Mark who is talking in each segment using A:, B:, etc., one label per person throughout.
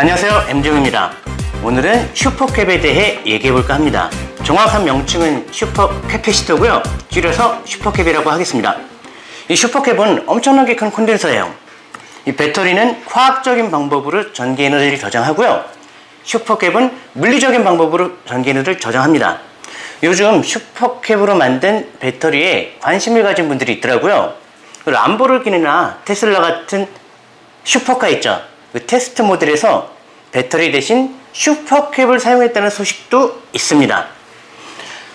A: 안녕하세요. MJ입니다. 오늘은 supercap에 대해 얘기해볼까 합니다. 정확한 명칭은 super capacitor고요. 줄여서 supercap이라고 하겠습니다. 이 supercap은 엄청나게 큰 콘덴서예요. 이 배터리는 화학적인 방법으로 전기 에너지를 저장하고요. supercap은 물리적인 방법으로 전기 에너지를 저장합니다. 요즘 supercap으로 만든 배터리에 관심을 가진 분들이 있더라고요. 람보르기니나 테슬라 같은 슈퍼카 있죠 그 테스트 모델에서 배터리 대신 supercap을 사용했다는 소식도 있습니다.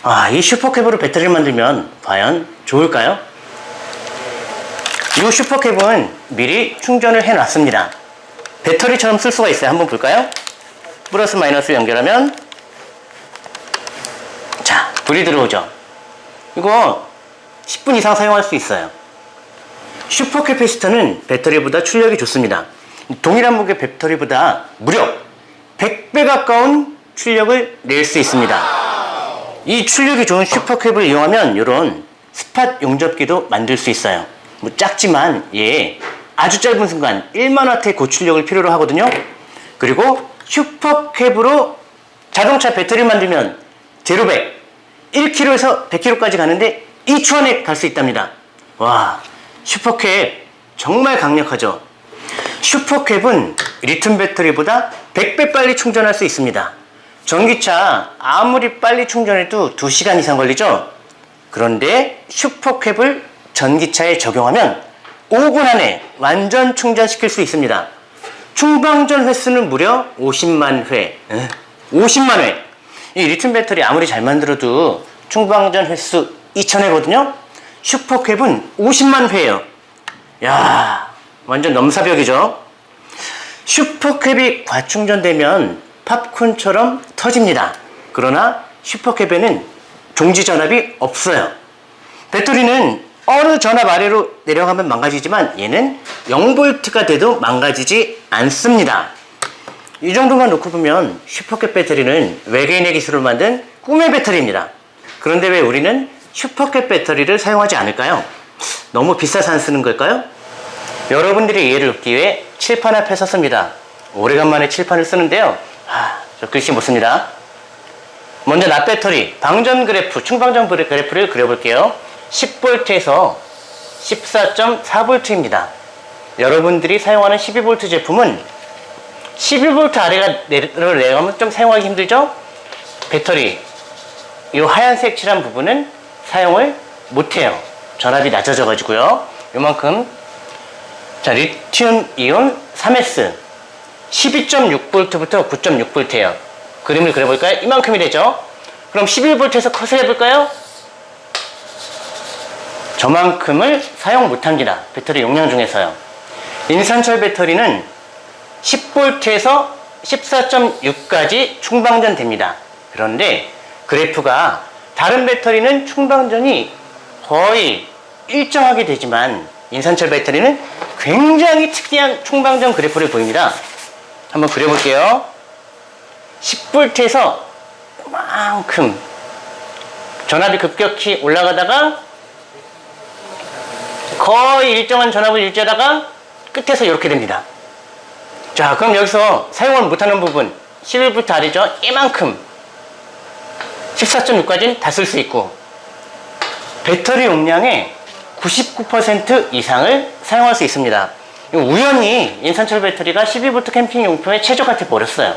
A: 아, 이 supercap으로 배터리를 만들면 과연 좋을까요? 이 supercap은 미리 충전을 해 놨습니다. 배터리처럼 쓸 수가 있어요. 한번 볼까요? 플러스 마이너스 연결하면 자, 불이 들어오죠. 이거 10분 이상 사용할 수 있어요. 슈퍼캐피시터는 배터리보다 출력이 좋습니다. 동일한 무게 배터리보다 무려 100배 가까운 출력을 낼 수 있습니다. 이 출력이 좋은 슈퍼캡을 이용하면 이런 스팟 용접기도 만들 수 있어요. 뭐 작지만 얘 아주 짧은 순간 1만와트의 고출력을 필요로 하거든요. 그리고 슈퍼캡으로 자동차 배터리 만들면 제로백 1km에서 100km까지 가는데 2초 안에 갈 수 있답니다. 와 슈퍼캡 정말 강력하죠. 슈퍼캡은 리튬 배터리보다 100배 빨리 충전할 수 있습니다. 전기차 아무리 빨리 충전해도 2시간 이상 걸리죠? 그런데 슈퍼캡을 전기차에 적용하면 5분 안에 완전 충전시킬 수 있습니다. 충방전 횟수는 무려 50만 회. 50만 회. 이 리튬 배터리 아무리 잘 만들어도 충방전 횟수 2000회거든요? 슈퍼캡은 50만 회예요. 야 완전 넘사벽이죠. 슈퍼캡이 과충전되면 팝콘처럼 터집니다. 그러나 슈퍼캡에는 종지 전압이 없어요. 배터리는 어느 전압 아래로 내려가면 망가지지만 얘는 0V가 돼도 망가지지 않습니다. 이 정도만 놓고 보면 슈퍼캡 배터리는 외계인의 기술을 만든 꿈의 배터리입니다. 그런데 왜 우리는 슈퍼캡 배터리를 사용하지 않을까요? 너무 비싸서 안 쓰는 걸까요? 여러분들이 이해를 돕기 위해 칠판 앞에 섰습니다. 오래간만에 칠판을 쓰는데요. 하, 저 글씨 못 씁니다. 먼저 납배터리 방전 그래프, 충방전 그래프를 그려볼게요. 10V에서 14.4V입니다. 여러분들이 사용하는 12V 제품은 12V 아래가 내려가면 좀 사용하기 힘들죠? 배터리 이 하얀색 칠한 부분은 사용을 못해요. 전압이 낮아져 가지고요. 이만큼 자, 리튬 이온 3S 12.6V부터 9.6V예요. 그림을 그려볼까요? 이만큼이 되죠? 그럼 11V에서 컷을 해볼까요? 저만큼을 사용 못합니다. 배터리 용량 중에서요. 인산철 배터리는 10V에서 14.6까지 충방전 됩니다. 그런데 그래프가 다른 배터리는 충방전이 거의 일정하게 되지만 인산철 배터리는 굉장히 특이한 충방전 그래프를 보입니다. 한번 그려볼게요. 10V에서 이만큼 전압이 급격히 올라가다가 거의 일정한 전압을 유지하다가 끝에서 이렇게 됩니다. 자 그럼 여기서 사용을 못하는 부분 11V 아래죠? 이만큼 14.6까지는 다 쓸 수 있고 배터리 용량의 99% 이상을 사용할 수 있습니다. 우연히 인산철 배터리가 12V 캠핑 용품에 최적화 돼 버렸어요.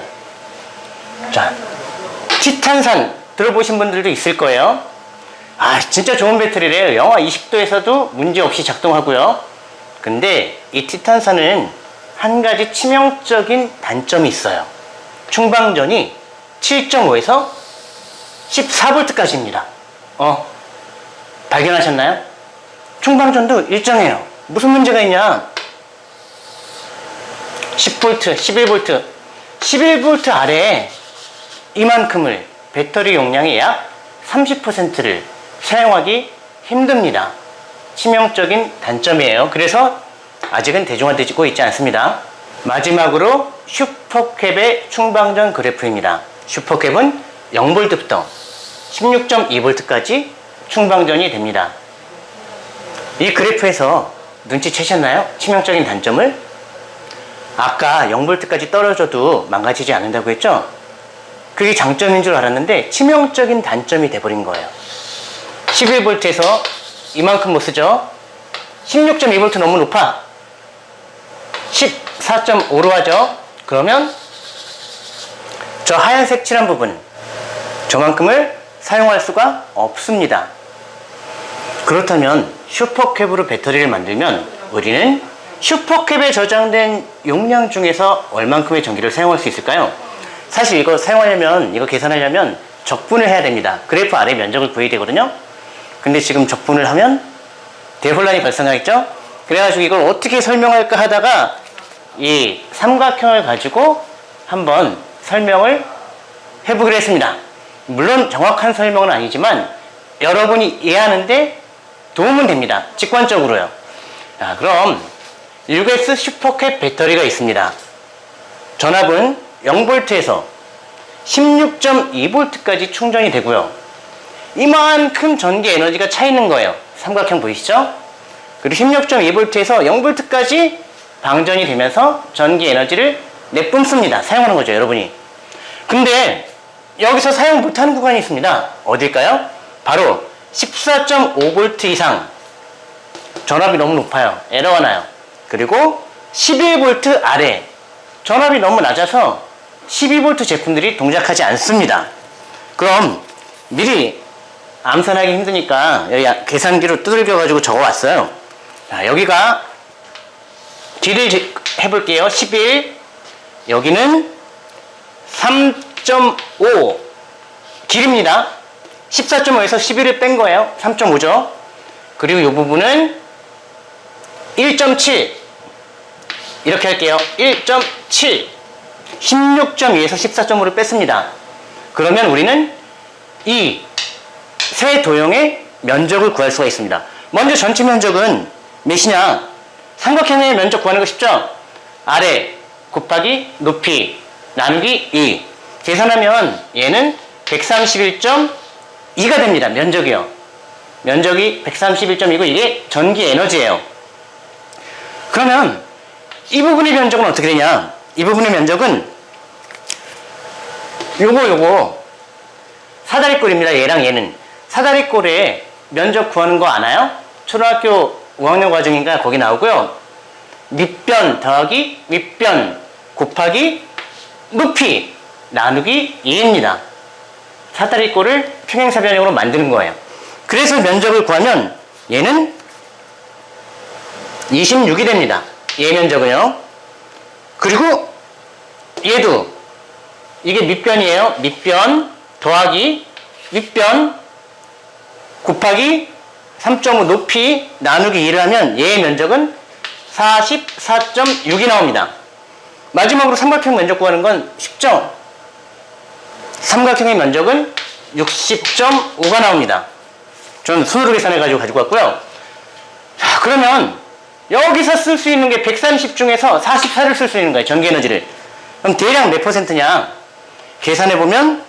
A: 자, 티탄산 들어보신 분들도 있을 거예요. 아, 진짜 좋은 배터리래요. 영하 20도에서도 문제없이 작동하고요. 근데 이 티탄산은 한 가지 치명적인 단점이 있어요. 충방전이 7.5에서 14V까지입니다. 어, 발견하셨나요? 충방전도 일정해요. 무슨 문제가 있냐? 10V, 11V, 11V 아래에 이만큼을 배터리 용량의 약 30%를 사용하기 힘듭니다. 치명적인 단점이에요. 그래서 아직은 대중화되고 있지 않습니다. 마지막으로 슈퍼캡의 충방전 그래프입니다. 슈퍼캡은 0V부터 16.2V까지 충방전이 됩니다. 이 그래프에서 눈치채셨나요? 치명적인 단점을? 아까 0V까지 떨어져도 망가지지 않는다고 했죠? 그게 장점인 줄 알았는데 치명적인 단점이 돼버린 거예요. 11V에서 이만큼 못 쓰죠? 16.2V 너무 높아. 14.5로 하죠? 그러면 저 하얀색 칠한 부분 저만큼을 사용할 수가 없습니다. 그렇다면 슈퍼캡으로 배터리를 만들면 우리는 슈퍼캡에 저장된 용량 중에서 얼만큼의 전기를 사용할 수 있을까요? 사실 이거 사용하려면 이거 계산하려면 적분을 해야 됩니다. 그래프 아래 면적을 구해야 되거든요. 근데 지금 적분을 하면 대혼란이 발생하겠죠? 그래가지고 이걸 어떻게 설명할까 하다가 이 삼각형을 가지고 한번 설명을 해보기로 했습니다. 물론 정확한 설명은 아니지만 여러분이 이해하는데 도움은 됩니다. 직관적으로요. 자, 그럼 6S 슈퍼캡 배터리가 있습니다. 전압은 0V에서 16.2V까지 충전이 되고요. 이만큼 전기 에너지가 차 있는 거예요. 삼각형 보이시죠? 그리고 16.2V에서 0V까지 방전이 되면서 전기 에너지를 내뿜습니다. 사용하는 거죠, 여러분이. 근데 여기서 사용 못하는 구간이 있습니다. 어딜까요? 바로 14.5V 이상 전압이 너무 높아요. 에러가 나요. 그리고 11V 아래 전압이 너무 낮아서 12V 제품들이 동작하지 않습니다. 그럼 미리 암산하기 힘드니까 여기 계산기로 두들겨 가지고 적어 왔어요. 자, 여기가 길을 제- 해볼게요. 11 여기는 3.5 길입니다. 14.5에서 11을 뺀 거예요. 3.5죠. 그리고 이 부분은 1.7 이렇게 할게요. 1.7 16.2에서 14.5를 뺐습니다. 그러면 우리는 이 세 도형의 면적을 구할 수가 있습니다. 먼저 전체 면적은 몇이냐? 삼각형의 면적 구하는 거 쉽죠? 아래 곱하기 높이 나누기 2 계산하면 얘는 131.2가 됩니다. 면적이요. 면적이 131.2고 이게 전기 에너지예요. 그러면 이 부분의 면적은 어떻게 되냐? 이 부분의 면적은 요거 요거 사다리꼴입니다. 얘랑 얘는 사다리꼴에 면적 구하는 거 아나요? 초등학교 5학년 과정인가 거기 나오고요. 밑변 더하기 윗변 곱하기 높이 나누기 2입니다. 사다리 꼴을 평행사 변형으로 만드는 거예요. 그래서 면적을 구하면 얘는 26이 됩니다. 얘 면적은요. 그리고 얘도 이게 밑변이에요. 밑변 더하기 윗변 곱하기 3.5 높이 나누기 2를 하면 얘의 면적은 44.6이 나옵니다. 마지막으로 삼각형 면적 구하는 건 쉽죠? 삼각형의 면적은 60.5가 나옵니다. 저는 손으로 계산해가지고 가지고 왔고요. 자, 그러면 여기서 쓸 수 있는 게 130 중에서 44를 쓸 수 있는 거예요. 전기 에너지를. 그럼 대략 몇 퍼센트냐? 계산해보면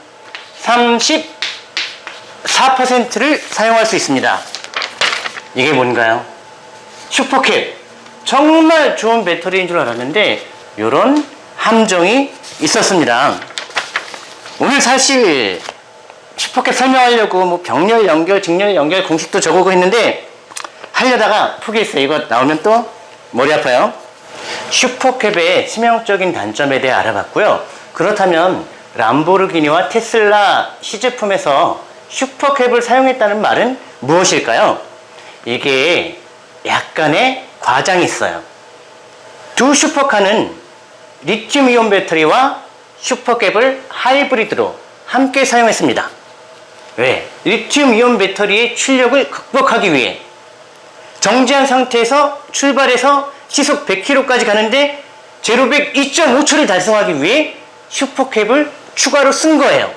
A: 34%를 사용할 수 있습니다. 이게 뭔가요? 슈퍼캡. 정말 좋은 배터리인 줄 알았는데 이런 함정이 있었습니다. 오늘 사실 슈퍼캡 설명하려고 뭐 병렬 연결, 직렬 연결 공식도 적어오고 했는데 하려다가 포기했어요. 이거 나오면 또 머리 아파요. 슈퍼캡의 치명적인 단점에 대해 알아봤고요. 그렇다면 람보르기니와 테슬라 시제품에서 슈퍼캡을 사용했다는 말은 무엇일까요? 이게 약간의 과장이 있어요. 두 슈퍼카는 리튬이온 배터리와 슈퍼캡을 하이브리드로 함께 사용했습니다. 왜? 리튬 이온 배터리의 출력을 극복하기 위해 정지한 상태에서 출발해서 시속 100km까지 가는데 제로백 2.5초를 달성하기 위해 슈퍼캡을 추가로 쓴 거예요.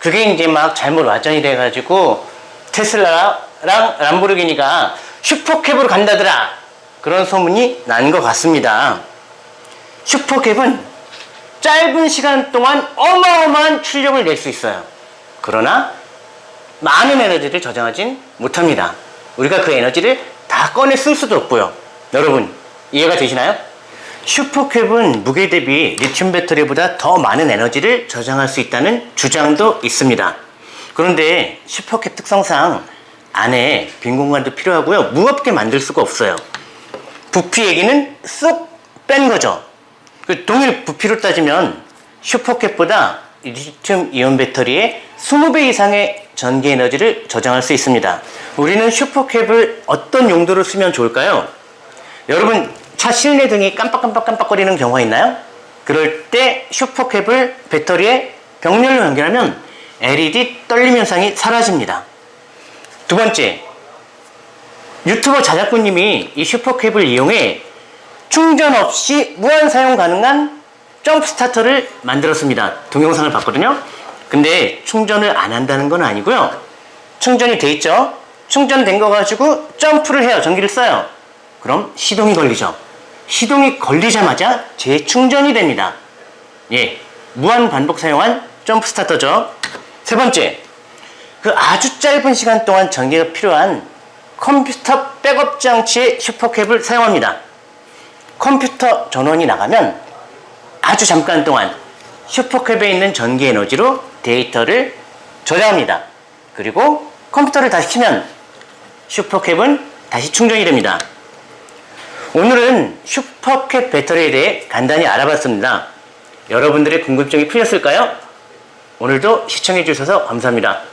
A: 그게 이제 막 잘못 와전이 돼가지고 테슬라랑 람보르기니가 슈퍼캡으로 간다더라 그런 소문이 난 것 같습니다. 슈퍼캡은 짧은 시간 동안 어마어마한 출력을 낼 수 있어요. 그러나 많은 에너지를 저장하진 못합니다. 우리가 그 에너지를 다 꺼내 쓸 수도 없고요. 여러분 이해가 되시나요? 슈퍼캡은 무게 대비 리튬 배터리보다 더 많은 에너지를 저장할 수 있다는 주장도 있습니다. 그런데 슈퍼캡 특성상 안에 빈 공간도 필요하고요. 무겁게 만들 수가 없어요. 부피 얘기는 쏙 뺀 거죠. 그 동일 부피로 따지면 슈퍼캡보다 리튬 이온 배터리의 20배 이상의 전기 에너지를 저장할 수 있습니다. 우리는 슈퍼캡을 어떤 용도로 쓰면 좋을까요? 여러분 차 실내 등이 깜빡깜빡 깜빡거리는 경우가 있나요? 그럴 때 슈퍼캡을 배터리에 병렬로 연결하면 LED 떨림 현상이 사라집니다. 두 번째, 유튜버 자작구님이 이 supercap을 이용해 충전 없이 무한 사용 가능한 jump starter를 만들었습니다. 동영상을 봤거든요. 근데 충전을 안 한다는 건 아니고요. 충전이 돼 있죠. 충전된 거 가지고 점프를 해요. 전기를 써요. 그럼 시동이 걸리죠. 시동이 걸리자마자 재충전이 됩니다. 예, 무한 반복 사용한 jump starter죠. 세 번째, 그 아주 짧은 시간 동안 전기가 필요한 컴퓨터 백업 장치에 supercap을 사용합니다. 컴퓨터 전원이 나가면 아주 잠깐 동안 supercap에 있는 전기 에너지로 데이터를 저장합니다. 그리고 컴퓨터를 다시 켜면 supercap은 다시 충전이 됩니다. 오늘은 supercap 배터리에 대해 간단히 알아봤습니다. 여러분들의 궁금증이 풀렸을까요? 오늘도 시청해 주셔서 감사합니다.